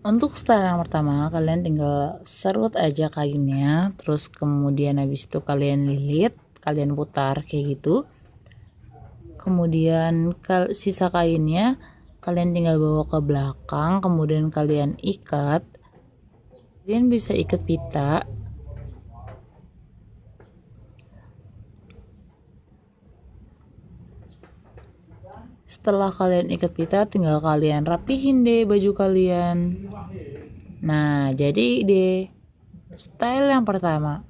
untuk style yang pertama kalian tinggal serut aja kainnya terus kemudian habis itu kalian lilit kalian putar kayak gitu. Kemudian sisa kainnya kalian tinggal bawa ke belakang kemudian kalian ikat. Kalian bisa ikat pita setelah kalian ikat pita tinggal kalian rapihin deh baju kalian. Nah jadi deh style yang pertama.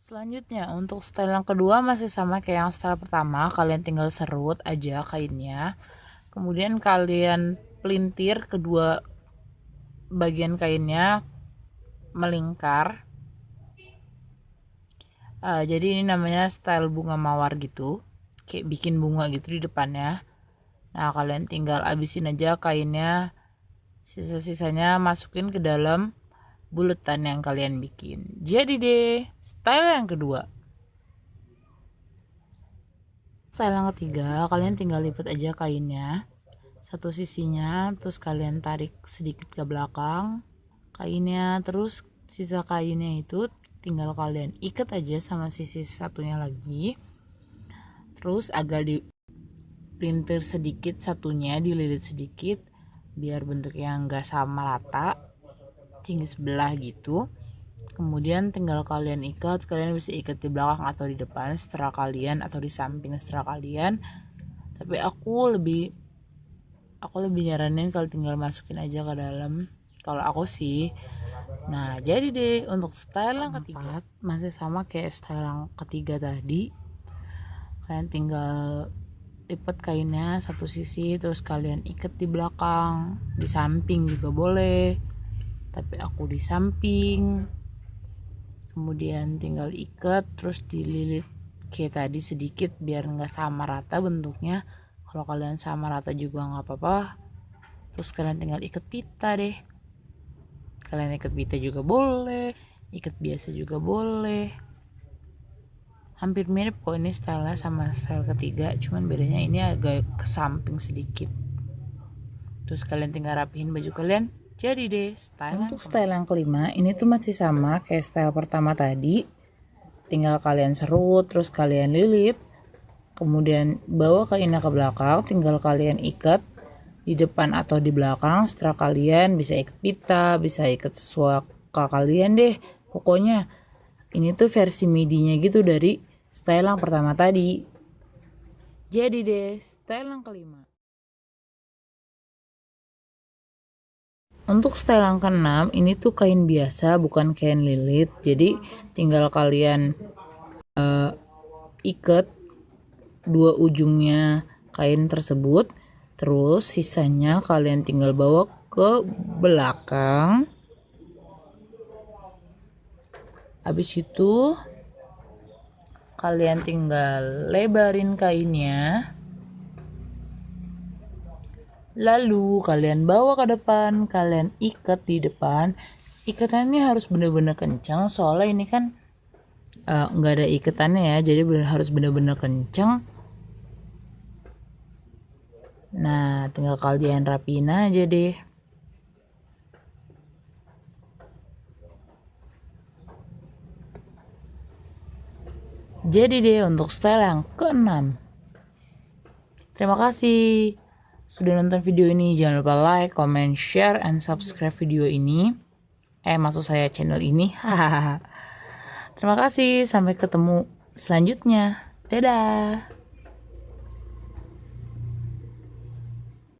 Selanjutnya untuk style yang kedua masih sama kayak yang style pertama, kalian tinggal serut aja kainnya. Kemudian kalian pelintir kedua bagian kainnya melingkar uh, jadi ini namanya style bunga mawar gitu. Kayak bikin bunga gitu di depannya. Nah kalian tinggal abisin aja kainnya. Sisa-sisanya masukin ke dalam buletan yang kalian bikin. Jadi deh style yang kedua. Style yang ketiga kalian tinggal lipat aja kainnya. Satu sisinya terus kalian tarik sedikit ke belakang kainnya. Terus sisa kainnya itu tinggal kalian ikat aja sama sisi satunya lagi. Terus agak di pelintir sedikit satunya dililit sedikit biar bentuknya enggak sama rata tinggi sebelah gitu. Kemudian tinggal kalian ikat kalian bisa ikat di belakang atau di depan setelah kalian atau di samping setelah kalian. Tapi aku lebih aku lebih nyaranin kalau tinggal masukin aja ke dalam. Kalau aku sih nah jadi deh untuk style yang ketiga masih sama kayak style yang ketiga tadi. Kalian tinggal lipat kainnya satu sisi terus kalian ikat di belakang di samping juga boleh tapi aku di samping. Kemudian tinggal ikat terus dililit kayak tadi sedikit biar nggak sama rata bentuknya. Kalau kalian sama rata juga nggak apa-apa. Terus kalian tinggal ikat pita deh kalian ikat pita juga boleh ikat biasa juga boleh. Hampir mirip kok ini stylenya sama style ketiga cuman bedanya ini agak ke samping sedikit. Terus kalian tinggal rapihin baju kalian jadi deh style untuk style yang kelima ini tuh masih sama kayak style pertama tadi. Tinggal kalian serut terus kalian lilit. Kemudian bawa kainnya ke belakang tinggal kalian ikat di depan atau di belakang setelah kalian bisa ikat pita bisa ikat sesuai ke kalian deh. Pokoknya ini tuh versi midinya gitu dari style yang pertama tadi. Jadi deh style yang kelima. Untuk style yang keenam ini tuh kain biasa bukan kain lilit. Jadi tinggal kalian uh, ikat dua ujungnya kain tersebut Terus sisanya kalian tinggal bawa ke belakang. Habis itu kalian tinggal lebarin kainnya. Lalu kalian bawa ke depan, kalian ikat di depan. Ikatannya harus benar-benar kencang soalnya ini kan eh, nggak uh, ada ikatannya ya, jadi harus benar-benar kencang Nah, tinggal kalian rapiin aja deh. Jadi deh untuk style yang keenam. Terima kasih sudah nonton video ini. Jangan lupa like, comment, share, and subscribe video ini. Eh, maksud saya channel ini. Terima kasih. Sampai ketemu selanjutnya. Dadah.